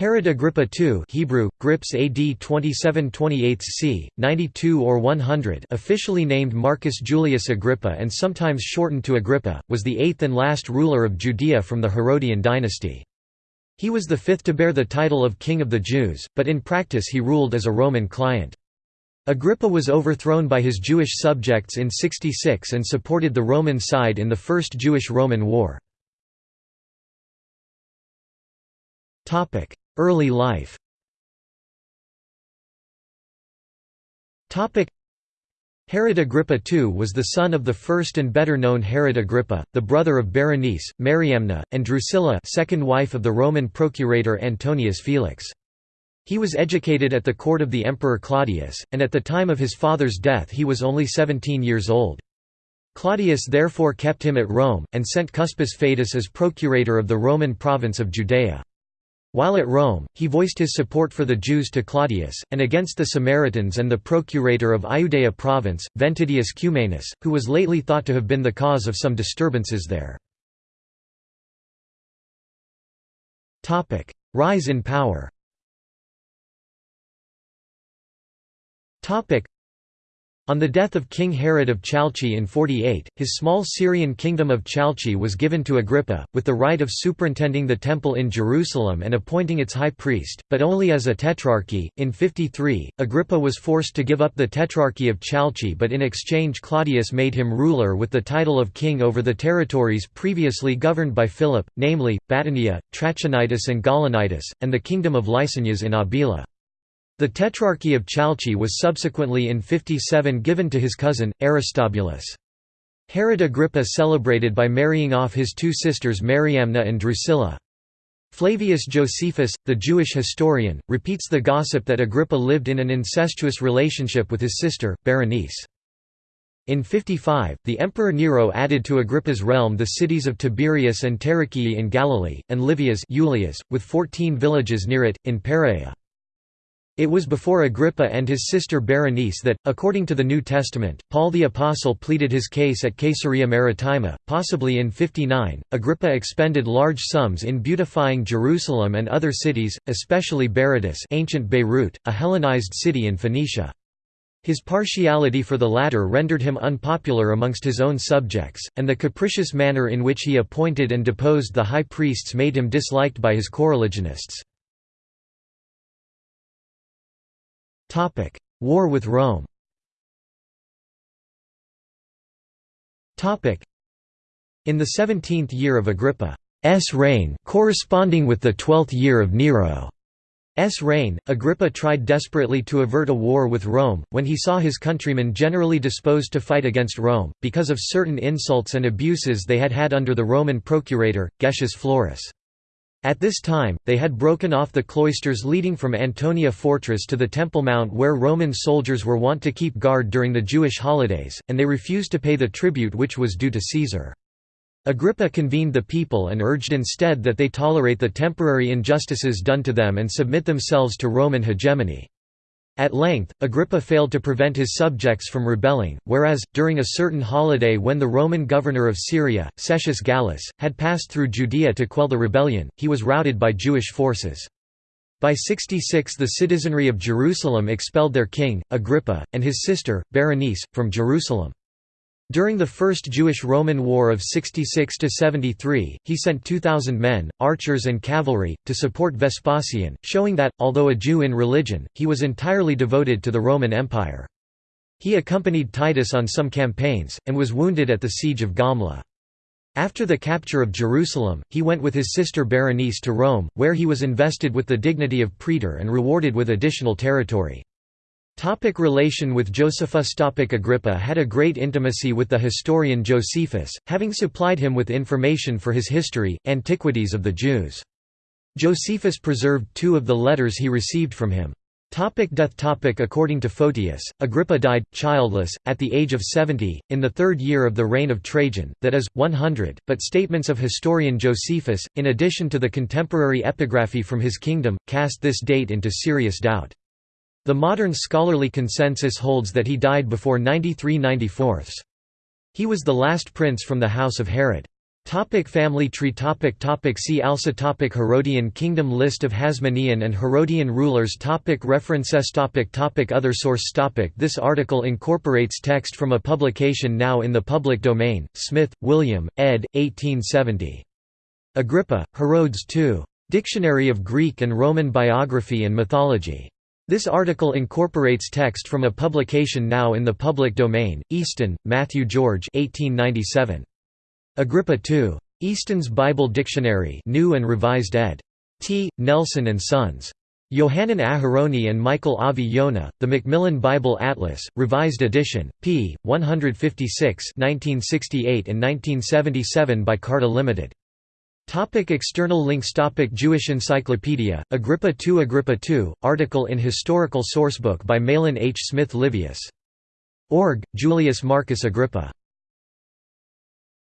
Herod Agrippa II Hebrew, Grips AD 27 28 c. 92 or 100 officially named Marcus Julius Agrippa and sometimes shortened to Agrippa, was the eighth and last ruler of Judea from the Herodian dynasty. He was the fifth to bear the title of King of the Jews, but in practice he ruled as a Roman client. Agrippa was overthrown by his Jewish subjects in 66 and supported the Roman side in the First Jewish–Roman War. Early life Herod Agrippa II was the son of the first and better-known Herod Agrippa, the brother of Berenice, Mariamna, and Drusilla second wife of the Roman procurator Antonius Felix. He was educated at the court of the Emperor Claudius, and at the time of his father's death he was only 17 years old. Claudius therefore kept him at Rome, and sent Cuspius Fadus as procurator of the Roman province of Judea. While at Rome, he voiced his support for the Jews to Claudius, and against the Samaritans and the procurator of Iudea province, Ventidius Cumanus, who was lately thought to have been the cause of some disturbances there. Rise in power on the death of King Herod of Chalchi in 48, his small Syrian kingdom of Chalchi was given to Agrippa, with the right of superintending the temple in Jerusalem and appointing its high priest, but only as a tetrarchy. In 53, Agrippa was forced to give up the tetrarchy of Chalchi, but in exchange Claudius made him ruler with the title of king over the territories previously governed by Philip, namely, Batanea, Trachonitis and Gaulonitis, and the kingdom of Lysanias in Abila. The Tetrarchy of Chalchi was subsequently in 57 given to his cousin, Aristobulus. Herod Agrippa celebrated by marrying off his two sisters Mariamna and Drusilla. Flavius Josephus, the Jewish historian, repeats the gossip that Agrippa lived in an incestuous relationship with his sister, Berenice. In 55, the Emperor Nero added to Agrippa's realm the cities of Tiberias and Tarichaea in Galilee, and Livias Julias, with fourteen villages near it, in Perea. It was before Agrippa and his sister Berenice that, according to the New Testament, Paul the Apostle pleaded his case at Caesarea Maritima, possibly in 59. Agrippa expended large sums in beautifying Jerusalem and other cities, especially Berytus ancient Beirut, a Hellenized city in Phoenicia. His partiality for the latter rendered him unpopular amongst his own subjects, and the capricious manner in which he appointed and deposed the high priests made him disliked by his coreligionists. Topic: War with Rome. Topic: In the 17th year of Agrippa's reign, corresponding with the 12th year of Nero's reign, Agrippa tried desperately to avert a war with Rome, when he saw his countrymen generally disposed to fight against Rome, because of certain insults and abuses they had had under the Roman procurator, Gessius Florus. At this time, they had broken off the cloisters leading from Antonia Fortress to the Temple Mount where Roman soldiers were wont to keep guard during the Jewish holidays, and they refused to pay the tribute which was due to Caesar. Agrippa convened the people and urged instead that they tolerate the temporary injustices done to them and submit themselves to Roman hegemony. At length, Agrippa failed to prevent his subjects from rebelling, whereas, during a certain holiday when the Roman governor of Syria, Cestius Gallus, had passed through Judea to quell the rebellion, he was routed by Jewish forces. By 66 the citizenry of Jerusalem expelled their king, Agrippa, and his sister, Berenice, from Jerusalem. During the First Jewish–Roman War of 66–73, he sent 2,000 men, archers and cavalry, to support Vespasian, showing that, although a Jew in religion, he was entirely devoted to the Roman Empire. He accompanied Titus on some campaigns, and was wounded at the siege of Gamla. After the capture of Jerusalem, he went with his sister Berenice to Rome, where he was invested with the dignity of praetor and rewarded with additional territory. Topic relation with Josephus Topic Agrippa had a great intimacy with the historian Josephus, having supplied him with information for his history, Antiquities of the Jews. Josephus preserved two of the letters he received from him. Topic death topic According to Photius, Agrippa died, childless, at the age of 70, in the third year of the reign of Trajan, that is, 100, but statements of historian Josephus, in addition to the contemporary epigraphy from his kingdom, cast this date into serious doubt. The modern scholarly consensus holds that he died before 93 94 He was the last prince from the house of Herod. Topic family tree topic topic See also topic Herodian kingdom List of Hasmonean and Herodian rulers topic References topic topic Other source topic This article incorporates text from a publication now in the public domain, Smith, William, ed. 1870. Agrippa, Herodes II. Dictionary of Greek and Roman Biography and Mythology. This article incorporates text from a publication now in the public domain, Easton, Matthew George 1897. Agrippa II. Easton's Bible Dictionary New and Revised ed. T. Nelson and Sons. Yohanan Aharoni and Michael Avi Yonah, The Macmillan Bible Atlas, Revised Edition, p. 156 1968 and 1977 by Carta Limited. Topic external links Topic Jewish Encyclopedia, Agrippa II Agrippa II, article in Historical Sourcebook by Mahlon H. Smith Livius. Org, Julius Marcus Agrippa